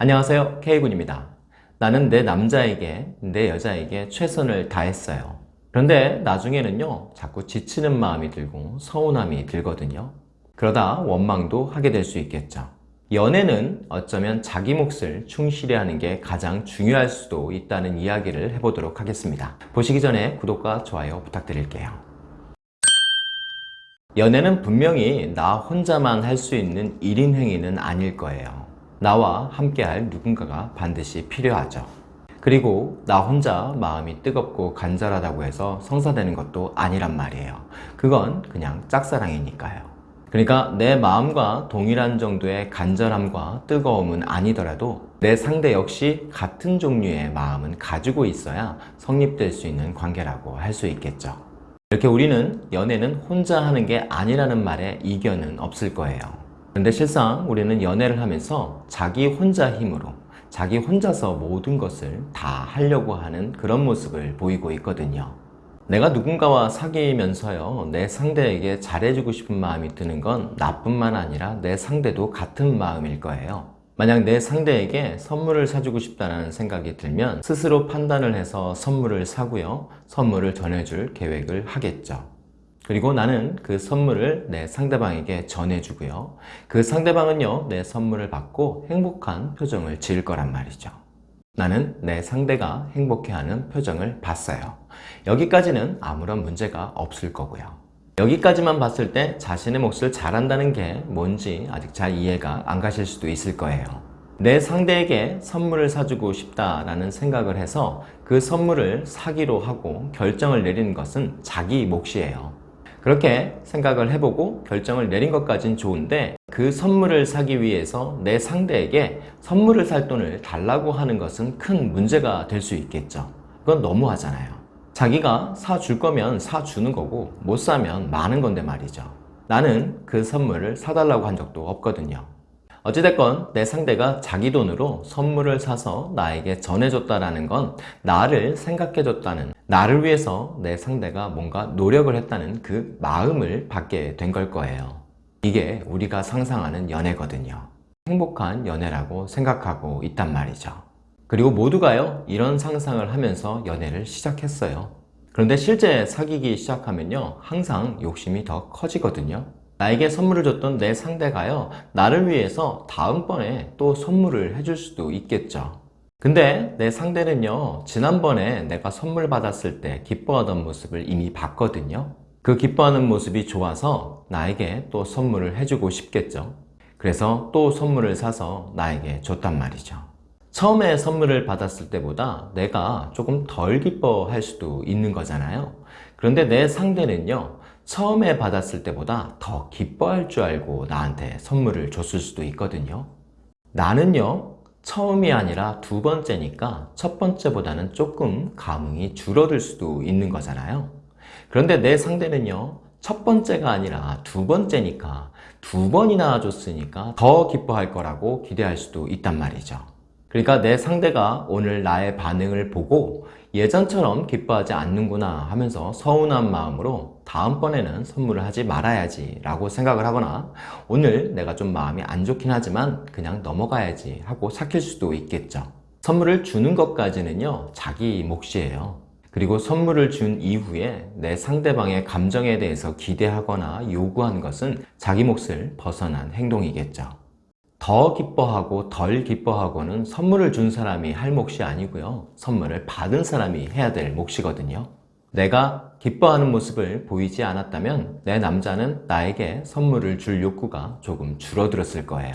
안녕하세요. K군입니다. 나는 내 남자에게 내 여자에게 최선을 다했어요. 그런데 나중에는요 자꾸 지치는 마음이 들고 서운함이 들거든요. 그러다 원망도 하게 될 수 있겠죠. 연애는 어쩌면 자기 몫을 충실히 하는 게 가장 중요할 수도 있다는 이야기를 해보도록 하겠습니다. 보시기 전에 구독과 좋아요 부탁드릴게요. 연애는 분명히 나 혼자만 할 수 있는 1인 행위는 아닐 거예요 나와 함께할 누군가가 반드시 필요하죠. 그리고 나 혼자 마음이 뜨겁고 간절하다고 해서 성사되는 것도 아니란 말이에요. 그건 그냥 짝사랑이니까요. 그러니까 내 마음과 동일한 정도의 간절함과 뜨거움은 아니더라도 내 상대 역시 같은 종류의 마음은 가지고 있어야 성립될 수 있는 관계라고 할 수 있겠죠. 이렇게 우리는 연애는 혼자 하는 게 아니라는 말에 이견은 없을 거예요. 근데 실상 우리는 연애를 하면서 자기 혼자 힘으로 자기 혼자서 모든 것을 다 하려고 하는 그런 모습을 보이고 있거든요. 내가 누군가와 사귀면서요 내 상대에게 잘해주고 싶은 마음이 드는 건 나뿐만 아니라 내 상대도 같은 마음일 거예요. 만약 내 상대에게 선물을 사주고 싶다는 생각이 들면 스스로 판단을 해서 선물을 사고요 선물을 전해줄 계획을 하겠죠 그리고 나는 그 선물을 내 상대방에게 전해주고요. 그 상대방은요, 내 선물을 받고 행복한 표정을 지을 거란 말이죠. 나는 내 상대가 행복해하는 표정을 봤어요. 여기까지는 아무런 문제가 없을 거고요. 여기까지만 봤을 때 자신의 몫을 잘한다는 게 뭔지 아직 잘 이해가 안 가실 수도 있을 거예요. 내 상대에게 선물을 사주고 싶다라는 생각을 해서 그 선물을 사기로 하고 결정을 내리는 것은 자기 몫이에요. 그렇게 생각을 해보고 결정을 내린 것까진 좋은데 그 선물을 사기 위해서 내 상대에게 선물을 살 돈을 달라고 하는 것은 큰 문제가 될 수 있겠죠. 그건 너무하잖아요. 자기가 사줄 거면 사주는 거고 못 사면 많은 건데 말이죠. 나는 그 선물을 사달라고 한 적도 없거든요 어찌됐건 내 상대가 자기 돈으로 선물을 사서 나에게 전해줬다는 건 나를 생각해줬다는 나를 위해서 내 상대가 뭔가 노력을 했다는 그 마음을 받게 된 걸 거예요. 이게 우리가 상상하는 연애거든요. 행복한 연애라고 생각하고 있단 말이죠. 그리고 모두가요 이런 상상을 하면서 연애를 시작했어요. 그런데 실제 사귀기 시작하면요 항상 욕심이 더 커지거든요 나에게 선물을 줬던 내 상대가요 나를 위해서 다음번에 또 선물을 해줄 수도 있겠죠. 근데 내 상대는요 지난번에 내가 선물 받았을 때 기뻐하던 모습을 이미 봤거든요. 그 기뻐하는 모습이 좋아서 나에게 또 선물을 해주고 싶겠죠. 그래서 또 선물을 사서 나에게 줬단 말이죠. 처음에 선물을 받았을 때보다 내가 조금 덜 기뻐할 수도 있는 거잖아요. 그런데 내 상대는요 처음에 받았을 때보다 더 기뻐할 줄 알고 나한테 선물을 줬을 수도 있거든요. 나는요 처음이 아니라 두 번째니까 첫 번째보다는 조금 감흥이 줄어들 수도 있는 거잖아요. 그런데 내 상대는요 첫 번째가 아니라 두 번째니까 두 번이나 줬으니까 더 기뻐할 거라고 기대할 수도 있단 말이죠. 그러니까 내 상대가 오늘 나의 반응을 보고 예전처럼 기뻐하지 않는구나 하면서 서운한 마음으로 다음번에는 선물을 하지 말아야지 라고 생각을 하거나 오늘 내가 좀 마음이 안 좋긴 하지만 그냥 넘어가야지 하고 삭힐 수도 있겠죠. 선물을 주는 것까지는요 자기 몫이에요. 그리고 선물을 준 이후에 내 상대방의 감정에 대해서 기대하거나 요구한 것은 자기 몫을 벗어난 행동이겠죠. 더 기뻐하고 덜 기뻐하고는 선물을 준 사람이 할 몫이 아니고요. 선물을 받은 사람이 해야 될 몫이거든요 내가 기뻐하는 모습을 보이지 않았다면 내 남자는 나에게 선물을 줄 욕구가 조금 줄어들었을 거예요.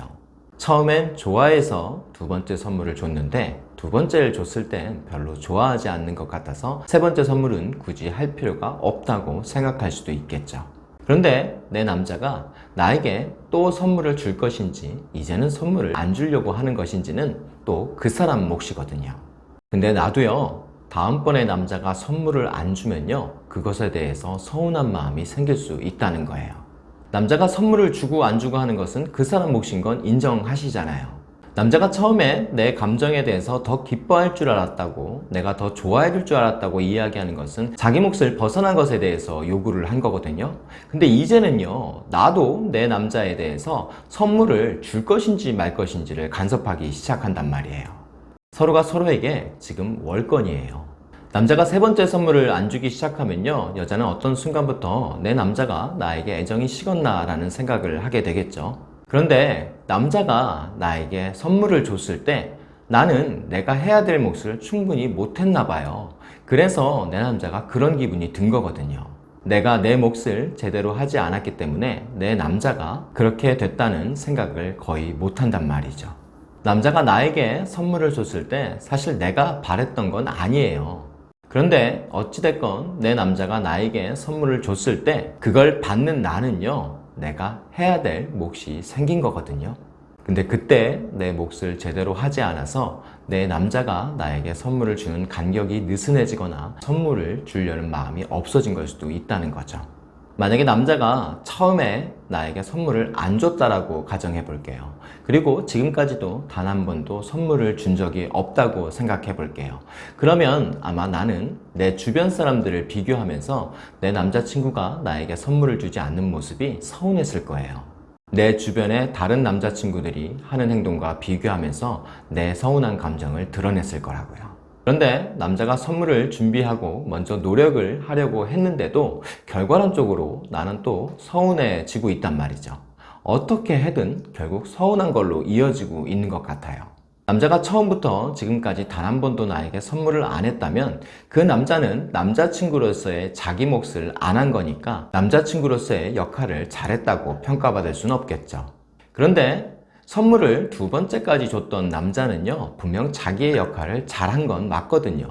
처음엔 좋아해서 두 번째 선물을 줬는데 두 번째를 줬을 땐 별로 좋아하지 않는 것 같아서 세 번째 선물은 굳이 할 필요가 없다고 생각할 수도 있겠죠. 그런데 내 남자가 나에게 또 선물을 줄 것인지 이제는 선물을 안 주려고 하는 것인지는 또 그 사람 몫이거든요. 근데 나도요 다음번에 남자가 선물을 안 주면요 그것에 대해서 서운한 마음이 생길 수 있다는 거예요. 남자가 선물을 주고 안 주고 하는 것은 그 사람 몫인 건 인정하시잖아요. 남자가 처음에 내 감정에 대해서 더 기뻐할 줄 알았다고 내가 더 좋아해 줄 줄 알았다고 이야기하는 것은 자기 몫을 벗어난 것에 대해서 요구를 한 거거든요. 근데 이제는요 나도 내 남자에 대해서 선물을 줄 것인지 말 것인지를 간섭하기 시작한단 말이에요 서로가 서로에게 지금 월권이에요 남자가 세 번째 선물을 안 주기 시작하면요 여자는 어떤 순간부터 내 남자가 나에게 애정이 식었나 라는 생각을 하게 되겠죠 그런데 남자가 나에게 선물을 줬을 때 나는 내가 해야 될 몫을 충분히 못했나 봐요. 그래서 내 남자가 그런 기분이 든 거거든요. 내가 내 몫을 제대로 하지 않았기 때문에 내 남자가 그렇게 됐다는 생각을 거의 못한단 말이죠. 남자가 나에게 선물을 줬을 때 사실 내가 바랬던 건 아니에요. 그런데 어찌됐건 내 남자가 나에게 선물을 줬을 때 그걸 받는 나는요 내가 해야 될 몫이 생긴 거거든요 근데 그때 내 몫을 제대로 하지 않아서 내 남자가 나에게 선물을 주는 간격이 느슨해지거나 선물을 주려는 마음이 없어진 걸 수도 있다는 거죠 만약에 남자가 처음에 나에게 선물을 안 줬다라고 가정해 볼게요. 그리고 지금까지도 단 한 번도 선물을 준 적이 없다고 생각해 볼게요. 그러면 아마 나는 내 주변 사람들을 비교하면서 내 남자친구가 나에게 선물을 주지 않는 모습이 서운했을 거예요. 내 주변의 다른 남자친구들이 하는 행동과 비교하면서 내 서운한 감정을 드러냈을 거라고요 그런데 남자가 선물을 준비하고 먼저 노력을 하려고 했는데도 결과론적으로 나는 또 서운해지고 있단 말이죠. 어떻게 해든 결국 서운한 걸로 이어지고 있는 것 같아요. 남자가 처음부터 지금까지 단 한 번도 나에게 선물을 안 했다면 그 남자는 남자친구로서의 자기 몫을 안 한 거니까 남자친구로서의 역할을 잘했다고 평가받을 수는 없겠죠. 그런데 선물을 두 번째까지 줬던 남자는요 분명 자기의 역할을 잘한 건 맞거든요.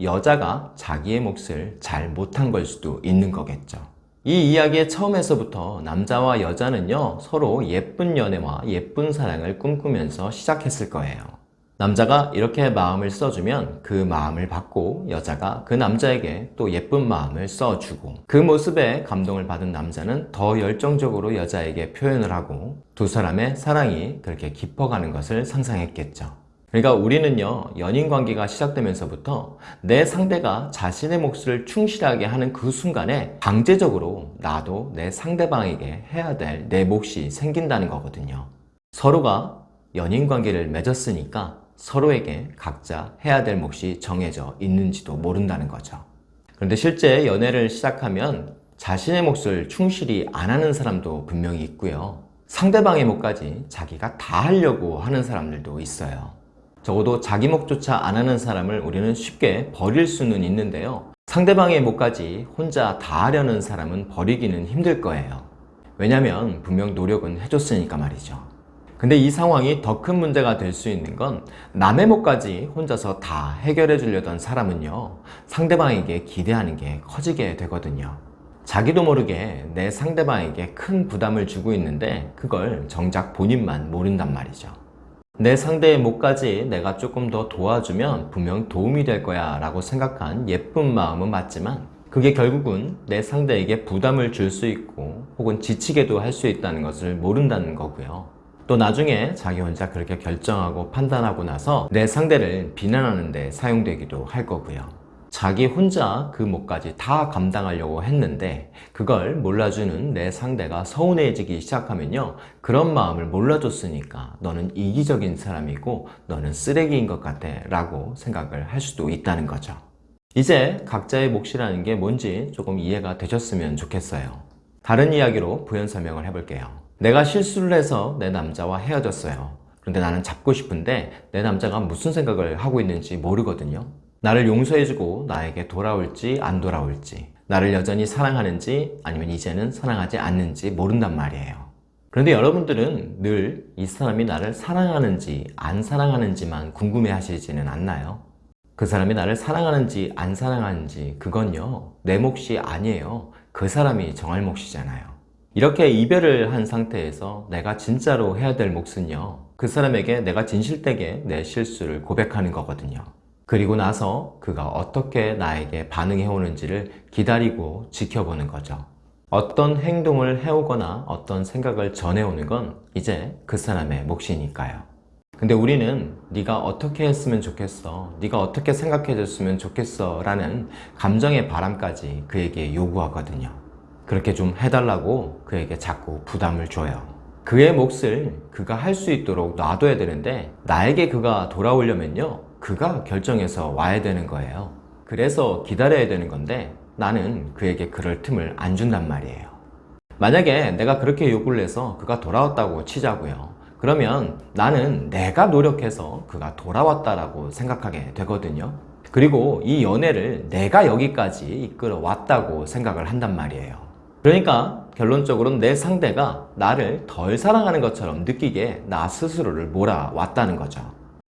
여자가 자기의 몫을 잘 못한 걸 수도 있는 거겠죠. 이 이야기의 처음에서부터 남자와 여자는요 서로 예쁜 연애와 예쁜 사랑을 꿈꾸면서 시작했을 거예요 남자가 이렇게 마음을 써주면 그 마음을 받고 여자가 그 남자에게 또 예쁜 마음을 써주고 그 모습에 감동을 받은 남자는 더 열정적으로 여자에게 표현을 하고 두 사람의 사랑이 그렇게 깊어가는 것을 상상했겠죠. 그러니까 우리는요 연인 관계가 시작되면서부터 내 상대가 자신의 몫을 충실하게 하는 그 순간에 강제적으로 나도 내 상대방에게 해야 될 내 몫이 생긴다는 거거든요. 서로가 연인 관계를 맺었으니까 서로에게 각자 해야 될 몫이 정해져 있는지도 모른다는 거죠. 그런데 실제 연애를 시작하면 자신의 몫을 충실히 안 하는 사람도 분명히 있고요. 상대방의 몫까지 자기가 다 하려고 하는 사람들도 있어요. 적어도 자기 몫조차 안 하는 사람을 우리는 쉽게 버릴 수는 있는데요. 상대방의 몫까지 혼자 다 하려는 사람은 버리기는 힘들 거예요. 왜냐면 분명 노력은 해줬으니까 말이죠 근데 이 상황이 더 큰 문제가 될 수 있는 건 남의 몫까지 혼자서 다 해결해 주려던 사람은요 상대방에게 기대하는 게 커지게 되거든요. 자기도 모르게 내 상대방에게 큰 부담을 주고 있는데 그걸 정작 본인만 모른단 말이죠. 내 상대의 몫까지 내가 조금 더 도와주면 분명 도움이 될 거야 라고 생각한 예쁜 마음은 맞지만 그게 결국은 내 상대에게 부담을 줄 수 있고 혹은 지치게도 할 수 있다는 것을 모른다는 거고요 또 나중에 자기 혼자 그렇게 결정하고 판단하고 나서 내 상대를 비난하는 데 사용되기도 할 거고요. 자기 혼자 그 몫까지 다 감당하려고 했는데 그걸 몰라주는 내 상대가 서운해지기 시작하면요. 그런 마음을 몰라줬으니까 너는 이기적인 사람이고 너는 쓰레기인 것 같아 라고 생각을 할 수도 있다는 거죠. 이제 각자의 몫이라는 게 뭔지 조금 이해가 되셨으면 좋겠어요. 다른 이야기로 부연 설명을 해볼게요 내가 실수를 해서 내 남자와 헤어졌어요. 그런데 나는 잡고 싶은데 내 남자가 무슨 생각을 하고 있는지 모르거든요. 나를 용서해주고 나에게 돌아올지 안 돌아올지 나를 여전히 사랑하는지 아니면 이제는 사랑하지 않는지 모른단 말이에요. 그런데 여러분들은 늘 이 사람이 나를 사랑하는지 안 사랑하는지만 궁금해 하시지는 않나요? 그 사람이 나를 사랑하는지 안 사랑하는지 그건요 내 몫이 아니에요. 그 사람이 정할 몫이잖아요 이렇게 이별을 한 상태에서 내가 진짜로 해야 될 몫은요 그 사람에게 내가 진실되게 내 실수를 고백하는 거거든요. 그리고 나서 그가 어떻게 나에게 반응해 오는지를 기다리고 지켜보는 거죠. 어떤 행동을 해오거나 어떤 생각을 전해오는 건 이제 그 사람의 몫이니까요. 근데 우리는 네가 어떻게 했으면 좋겠어 네가 어떻게 생각해 줬으면 좋겠어 라는 감정의 바람까지 그에게 요구하거든요 그렇게 좀 해달라고 그에게 자꾸 부담을 줘요. 그의 몫을 그가 할 수 있도록 놔둬야 되는데 나에게 그가 돌아오려면요 그가 결정해서 와야 되는 거예요. 그래서 기다려야 되는 건데 나는 그에게 그럴 틈을 안 준단 말이에요. 만약에 내가 그렇게 요구를 해서 그가 돌아왔다고 치자고요. 그러면 나는 내가 노력해서 그가 돌아왔다라고 생각하게 되거든요. 그리고 이 연애를 내가 여기까지 이끌어 왔다고 생각을 한단 말이에요 그러니까 결론적으로는 내 상대가 나를 덜 사랑하는 것처럼 느끼게 나 스스로를 몰아왔다는 거죠.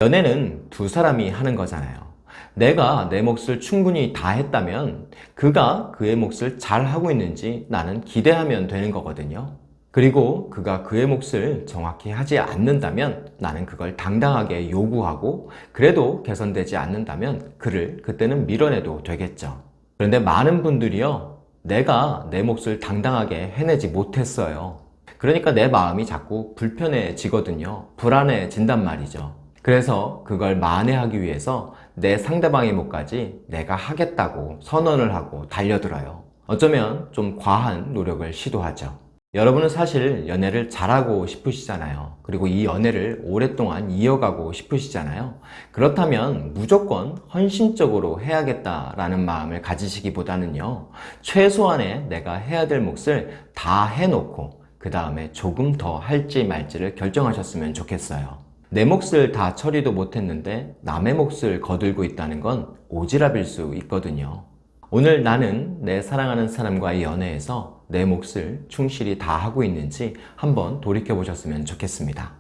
연애는 두 사람이 하는 거잖아요. 내가 내 몫을 충분히 다 했다면 그가 그의 몫을 잘 하고 있는지 나는 기대하면 되는 거거든요. 그리고 그가 그의 몫을 정확히 하지 않는다면 나는 그걸 당당하게 요구하고 그래도 개선되지 않는다면 그를 그때는 밀어내도 되겠죠. 그런데 많은 분들이요 내가 내 몫을 당당하게 해내지 못했어요. 그러니까 내 마음이 자꾸 불편해지거든요. 불안해진단 말이죠. 그래서 그걸 만회하기 위해서 내 상대방의 몫까지 내가 하겠다고 선언을 하고 달려들어요. 어쩌면 좀 과한 노력을 시도하죠 여러분은 사실 연애를 잘하고 싶으시잖아요. 그리고 이 연애를 오랫동안 이어가고 싶으시잖아요. 그렇다면 무조건 헌신적으로 해야겠다라는 마음을 가지시기보다는요 최소한의 내가 해야 될 몫을 다 해놓고 그 다음에 조금 더 할지 말지를 결정하셨으면 좋겠어요. 내 몫을 다 처리도 못했는데 남의 몫을 거들고 있다는 건 오지랖일 수 있거든요. 오늘 나는 내 사랑하는 사람과의 연애에서 내 몫을 충실히 다 하고 있는지 한번 돌이켜 보셨으면 좋겠습니다.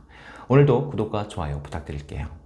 오늘도 구독과 좋아요 부탁드릴게요